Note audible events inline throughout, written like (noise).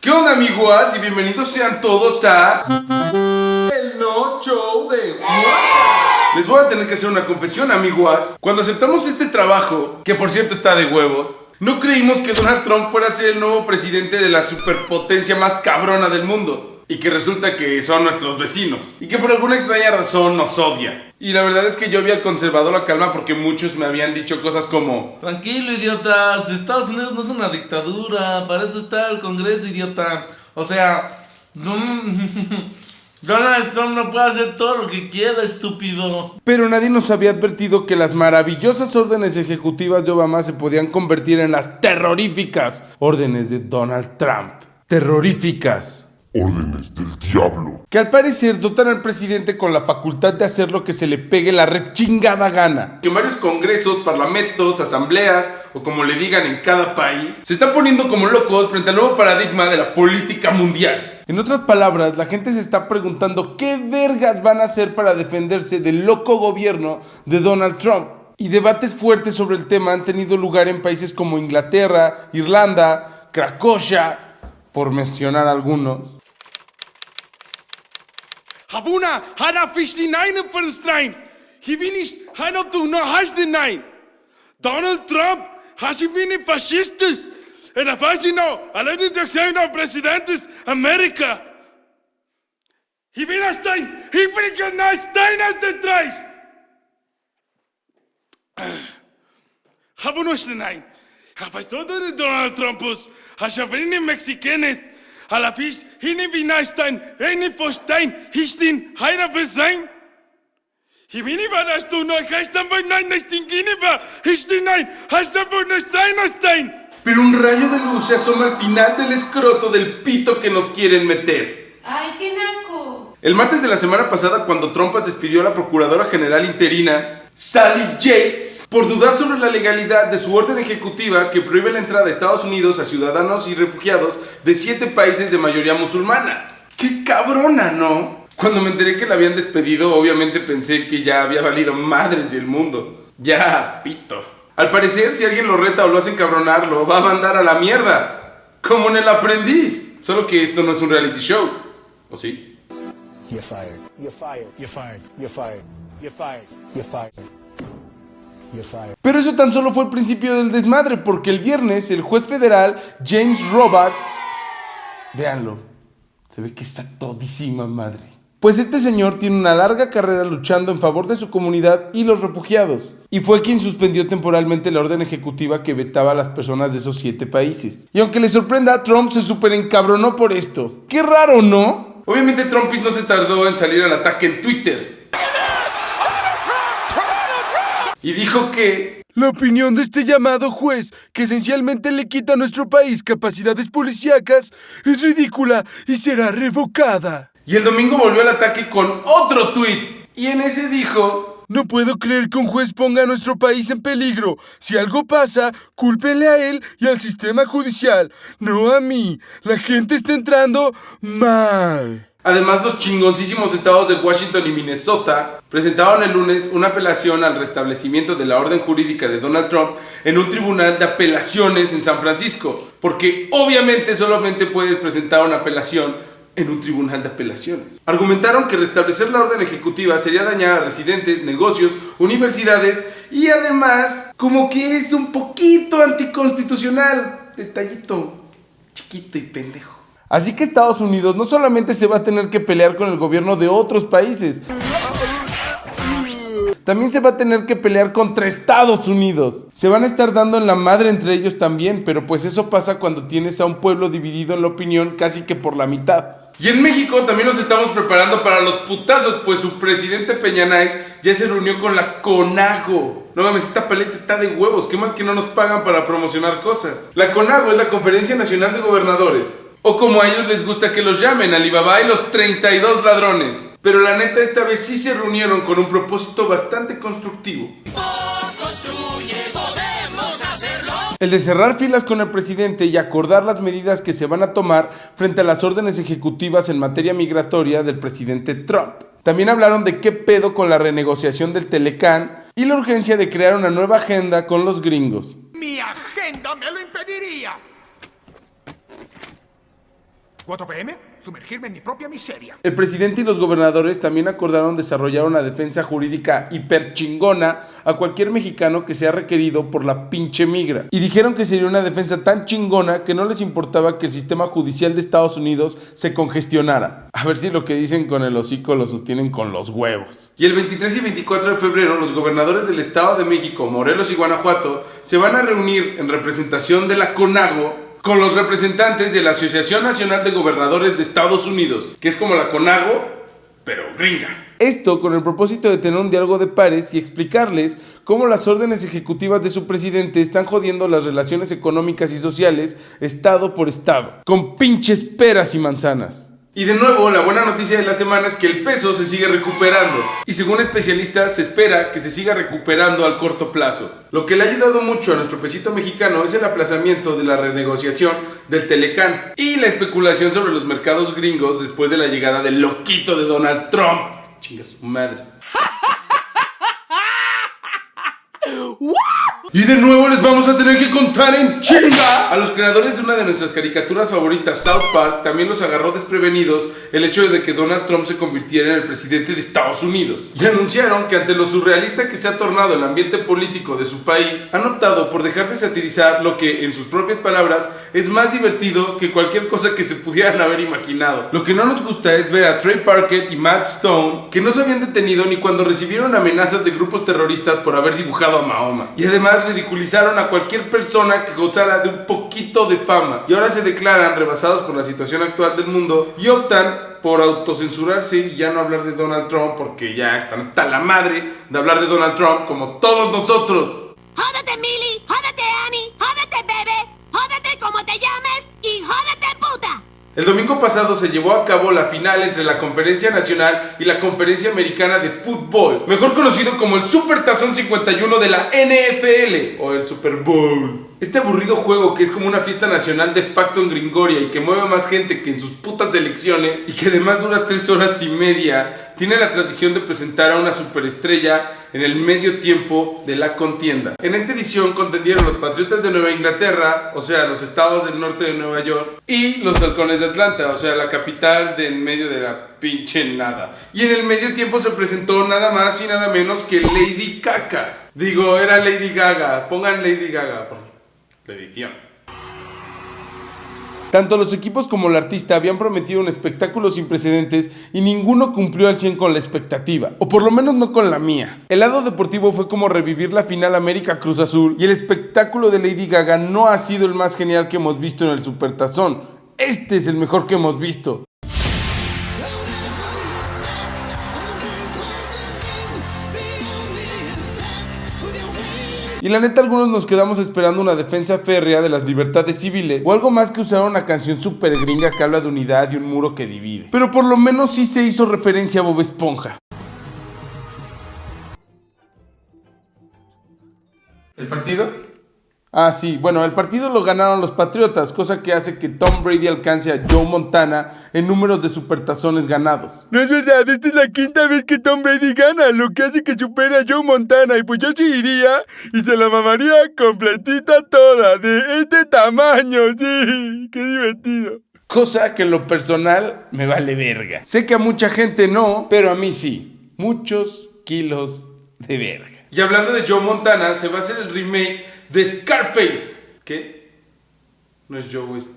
¿Qué onda amigos? Y bienvenidos sean todos a... El No Show de Juan. Les voy a tener que hacer una confesión amigos. Cuando aceptamos este trabajo, que por cierto está de huevos, no creímos que Donald Trump fuera a ser el nuevo presidente de la superpotencia más cabrona del mundo. Y que resulta que son nuestros vecinos. Y que por alguna extraña razón nos odia. Y la verdad es que yo había conservado la calma porque muchos me habían dicho cosas como... Tranquilo, idiotas. Estados Unidos no es una dictadura. Para eso está el Congreso, idiota. O sea... (laughs) Donald Trump no puede hacer todo lo que quiera, estúpido. Pero nadie nos había advertido que las maravillosas órdenes ejecutivas de Obama se podían convertir en las terroríficas órdenes de Donald Trump. Terroríficas órdenes del diablo. Que al parecer dotan al presidente con la facultad de hacer lo que se le pegue la rechingada gana. Que varios congresos, parlamentos, asambleas o como le digan en cada país, se están poniendo como locos frente al nuevo paradigma de la política mundial. En otras palabras, la gente se está preguntando qué vergas van a hacer para defenderse del loco gobierno de Donald Trump. Y debates fuertes sobre el tema han tenido lugar en países como Inglaterra, Irlanda, Cracovia, por mencionar algunos. Habuna hana fishlinayne fernstein. Hiwinish hana the hasdinain. Donald Trump has hasibini fascistes. En afasino, alleen de zijn nou president is Amerika. Hiwina stein, hiwina na stein uit de treis. Habunoshlinain. Hafastodere Donald Trumpus. Hashavini Mexicanes. A la fish, hini vinaistein, hini fostein, histin, heina versein. Himini varas tu no, hastan voy nine nestingini va, histin nine, hastan voy nestein Pero un rayo de luz se asoma al final del escroto del pito que nos quieren meter. ¡Ay, qué naco! El martes de la semana pasada, cuando Trump despidió a la Procuradora General interina, Sally Yates por dudar sobre la legalidad de su orden ejecutiva que prohíbe la entrada de Estados Unidos a ciudadanos y refugiados de siete países de mayoría musulmana. ¡Qué cabrona, no! Cuando me enteré que la habían despedido, obviamente pensé que ya había valido madres del mundo. Ya, pito. Al parecer, si alguien lo reta o lo hace encabronar, lo va a mandar a la mierda. Como en el aprendiz. Solo que esto no es un reality show. ¿O sí? You're fired. You're fired. You're fired. You're fired. Pero eso tan solo fue el principio del desmadre, porque el viernes el juez federal James Robert, véanlo, se ve que está todísima madre. Pues este señor tiene una larga carrera luchando en favor de su comunidad y los refugiados, y fue quien suspendió temporalmente la orden ejecutiva que vetaba a las personas de esos siete países. Y aunque le sorprenda, Trump se super encabronó por esto. Qué raro, ¿no? Obviamente Trump no se tardó en salir al ataque en Twitter. Y dijo que la opinión de este llamado juez, que esencialmente le quita a nuestro país capacidades policíacas, es ridícula y será revocada. Y el domingo volvió al ataque con otro tuit. Y en ese dijo... No puedo creer que un juez ponga a nuestro país en peligro. Si algo pasa, cúlpenle a él y al sistema judicial, no a mí. La gente está entrando mal. Además, los chingoncísimos estados de Washington y Minnesota presentaron el lunes una apelación al restablecimiento de la orden jurídica de Donald Trump en un tribunal de apelaciones en San Francisco, porque obviamente solamente puedes presentar una apelación en un tribunal de apelaciones. Argumentaron que restablecer la orden ejecutiva sería dañar a residentes, negocios, universidades y además como que es un poquito anticonstitucional. Detallito chiquito y pendejo. Así que Estados Unidos no solamente se va a tener que pelear con el gobierno de otros países, también se va a tener que pelear contra Estados Unidos. Se van a estar dando en la madre entre ellos también, pero pues eso pasa cuando tienes a un pueblo dividido en la opinión casi que por la mitad. Y en México también nos estamos preparando para los putazos, pues su presidente Peña ya se reunió con la CONAGO. No mames, esta paleta está de huevos, qué mal que no nos pagan para promocionar cosas. La CONAGO es la Conferencia Nacional de Gobernadores o como a ellos les gusta que los llamen, Alibaba y los 32 ladrones. Pero la neta esta vez sí se reunieron con un propósito bastante constructivo. El de cerrar filas con el presidente y acordar las medidas que se van a tomar frente a las órdenes ejecutivas en materia migratoria del presidente Trump. También hablaron de qué pedo con la renegociación del Telecán y la urgencia de crear una nueva agenda con los gringos. Mi agenda me lo impediría. 4 pm, sumergirme en mi propia miseria. El presidente y los gobernadores también acordaron desarrollar una defensa jurídica hiperchingona a cualquier mexicano que sea requerido por la pinche migra. Y dijeron que sería una defensa tan chingona que no les importaba que el sistema judicial de Estados Unidos se congestionara. A ver si lo que dicen con el hocico lo sostienen con los huevos. Y el 23 y 24 de febrero los gobernadores del Estado de México, Morelos y Guanajuato se van a reunir en representación de la CONAGO con los representantes de la Asociación Nacional de Gobernadores de Estados Unidos, que es como la CONAGO, pero gringa. Esto con el propósito de tener un diálogo de pares y explicarles cómo las órdenes ejecutivas de su presidente están jodiendo las relaciones económicas y sociales estado por estado, con pinches peras y manzanas. Y de nuevo, la buena noticia de la semana es que el peso se sigue recuperando. Y según especialistas, se espera que se siga recuperando al corto plazo. Lo que le ha ayudado mucho a nuestro pesito mexicano es el aplazamiento de la renegociación del Telecán y la especulación sobre los mercados gringos después de la llegada del loquito de Donald Trump. Chinga su madre. Y de nuevo les vamos a tener que contar en chinga. A los creadores de una de nuestras caricaturas favoritas, South Park, también los agarró desprevenidos el hecho de que Donald Trump se convirtiera en el presidente de Estados Unidos. Y anunciaron que ante lo surrealista que se ha tornado el ambiente político de su país, han optado por dejar de satirizar lo que, en sus propias palabras, es más divertido que cualquier cosa que se pudieran haber imaginado. Lo que no nos gusta es ver a Trey Parker y Matt Stone, que no se habían detenido ni cuando recibieron amenazas de grupos terroristas por haber dibujado a Mahoma. Y además ridiculizaron a cualquier persona que gozara de un poquito de fama y ahora se declaran rebasados por la situación actual del mundo y optan por autocensurarse y ya no hablar de Donald Trump porque ya están hasta la madre de hablar de Donald Trump como todos nosotros. Jódete, Millie, jódete, Annie, jódete, bebé, jódete como te llames y jódete, puta. El domingo pasado se llevó a cabo la final entre la Conferencia Nacional y la Conferencia Americana de Fútbol, mejor conocido como el Super Tazón 51 de la NFL o el Super Bowl. Este aburrido juego que es como una fiesta nacional de facto en Gringoria y que mueve más gente que en sus putas elecciones y que además dura tres horas y media, tiene la tradición de presentar a una superestrella en el medio tiempo de la contienda. En esta edición contendieron los Patriotas de Nueva Inglaterra, o sea, los estados del norte de Nueva York, y los Halcones de Atlanta, o sea, la capital del medio de la pinche nada. Y en el medio tiempo se presentó nada más y nada menos que Lady Caca. Digo, era Lady Gaga. Pongan Lady Gaga por la edición. Tanto los equipos como el artista habían prometido un espectáculo sin precedentes y ninguno cumplió al 100 con la expectativa, o por lo menos no con la mía. El lado deportivo fue como revivir la final América Cruz Azul y el espectáculo de Lady Gaga no ha sido el más genial que hemos visto en el Supertazón. Este es el mejor que hemos visto. Y la neta algunos nos quedamos esperando una defensa férrea de las libertades civiles o algo más que usar una canción super gringa que habla de unidad y un muro que divide. Pero por lo menos sí se hizo referencia a Bob Esponja. ¿El partido? Ah, sí, bueno, el partido lo ganaron los Patriotas, cosa que hace que Tom Brady alcance a Joe Montana en números de supertazones ganados. No es verdad, esta es la quinta vez que Tom Brady gana, lo que hace que supere a Joe Montana. Y pues yo sí iría y se la mamaría completita toda, de este tamaño, sí, qué divertido. Cosa que en lo personal me vale verga. Sé que a mucha gente no, pero a mí sí. Muchos kilos de verga. Y hablando de Joe Montana, se va a hacer el remake de Scarface. ¿Qué? No es Joe, es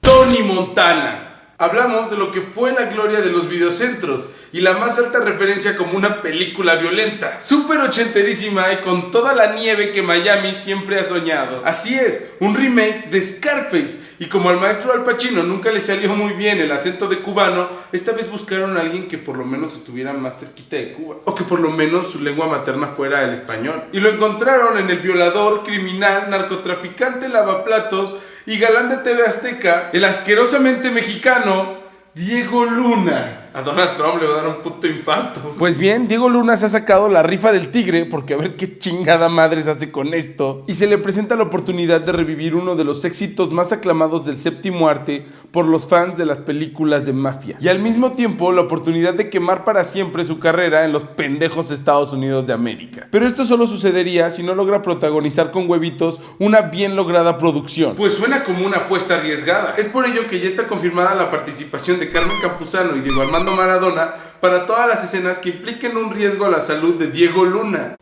Tony Montana. Hablamos de lo que fue la gloria de los videocentros y la más alta referencia como una película violenta, súper ochenterísima y con toda la nieve que Miami siempre ha soñado. Así es, un remake de Scarface. Y como al maestro Al Pacino nunca le salió muy bien el acento de cubano, esta vez buscaron a alguien que por lo menos estuviera más cerquita de Cuba. O que por lo menos su lengua materna fuera el español. Y lo encontraron en el violador, criminal, narcotraficante, lavaplatos y galán de TV Azteca, el asquerosamente mexicano Diego Luna. A Donald Trump le va a dar un puto infarto. Pues bien, Diego Luna se ha sacado la rifa del tigre porque a ver qué chingada madre se hace con esto. Y se le presenta la oportunidad de revivir uno de los éxitos más aclamados del séptimo arte por los fans de las películas de mafia. Y al mismo tiempo la oportunidad de quemar para siempre su carrera en los pendejos Estados Unidos de América. Pero esto solo sucedería si no logra protagonizar con huevitos una bien lograda producción. Pues suena como una apuesta arriesgada. Es por ello que ya está confirmada la participación de Carmen Campuzano y Diego Armando Maradona para todas las escenas que impliquen un riesgo a la salud de Diego Luna.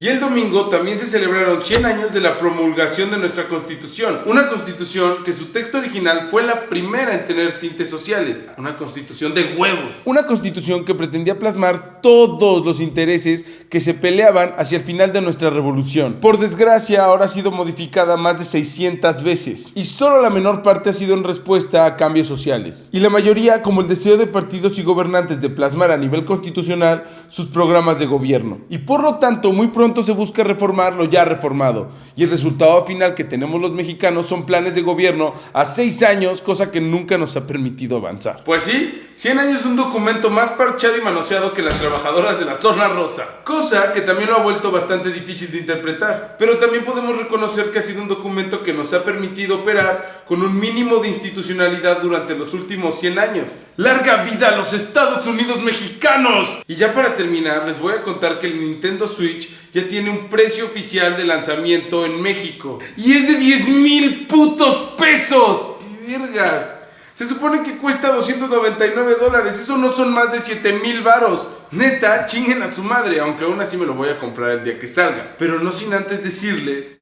Y el domingo también se celebraron 100 años de la promulgación de nuestra constitución. Una constitución que su texto original fue la primera en tener tintes sociales. Una constitución de huevos. Una constitución que pretendía plasmar todos los intereses que se peleaban hacia el final de nuestra revolución. Por desgracia, ahora ha sido modificada más de 600 veces. Y solo la menor parte ha sido en respuesta a cambios sociales. Y la mayoría como el deseo de partidos y gobernantes de plasmar a nivel constitucional sus programas de gobierno. Y por lo tanto, muy pronto se busca reformar lo ya reformado. Y el resultado final que tenemos los mexicanos son planes de gobierno a seis años, cosa que nunca nos ha permitido avanzar. Pues sí, 100 años de un documento más parchado y manoseado que las trabajadoras de la zona rosa. Cosa que también lo ha vuelto bastante difícil de interpretar. Pero también podemos reconocer que ha sido un documento que nos ha permitido operar con un mínimo de institucionalidad durante los últimos 100 años. ¡Larga vida a los Estados Unidos mexicanos! Y ya para terminar, les voy a contar que el Nintendo Switch ya tiene un precio oficial de lanzamiento en México. Y es de 10 mil putos pesos. ¡Qué vergas! Se supone que cuesta 299 dólares. Eso no son más de 7 mil varos. Neta, chinguen a su madre, aunque aún así me lo voy a comprar el día que salga. Pero no sin antes decirles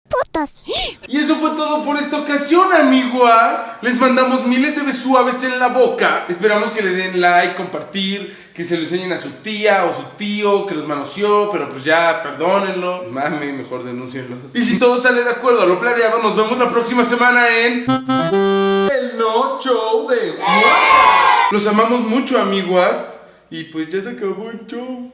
y eso fue todo por esta ocasión, amiguas. Les mandamos miles de besuaves en la boca. Esperamos que le den like, compartir, que se lo enseñen a su tía o su tío que los manoseó, pero pues ya, perdónenlo. Mame, mejor denúncienlos. Y si todo sale de acuerdo a lo planeado, nos vemos la próxima semana en. El No Show de Juan. Los amamos mucho, amiguas. Y pues ya se acabó el show.